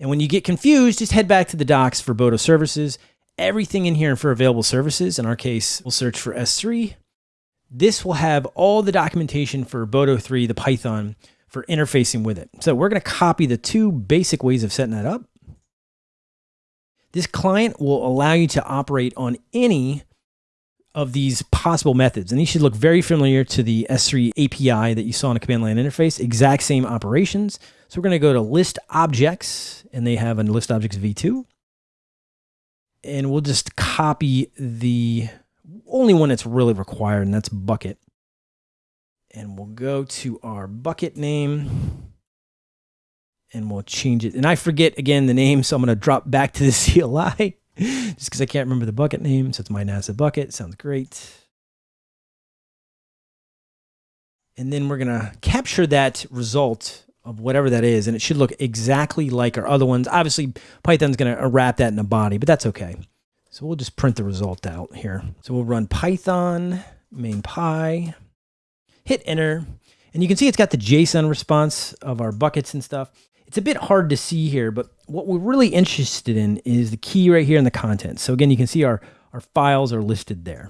And when you get confused, just head back to the docs for Boto services. Everything in here for available services. In our case, we'll search for S3. This will have all the documentation for Boto 3, the Python, for interfacing with it. So we're going to copy the two basic ways of setting that up. This client will allow you to operate on any of these possible methods. And these should look very familiar to the S3 API that you saw in a command line interface, exact same operations. So we're going to go to list objects and they have a list objects v2. And we'll just copy the only one that's really required and that's bucket. And we'll go to our bucket name and we'll change it. And I forget again the name, so I'm going to drop back to the CLI just because I can't remember the bucket name. So it's my NASA bucket. Sounds great. And then we're going to capture that result of whatever that is. And it should look exactly like our other ones. Obviously, Python's going to wrap that in a body, but that's okay. So we'll just print the result out here. So we'll run Python main py, hit enter, and you can see it's got the JSON response of our buckets and stuff. It's a bit hard to see here, but what we're really interested in is the key right here in the content. So again, you can see our, our files are listed there.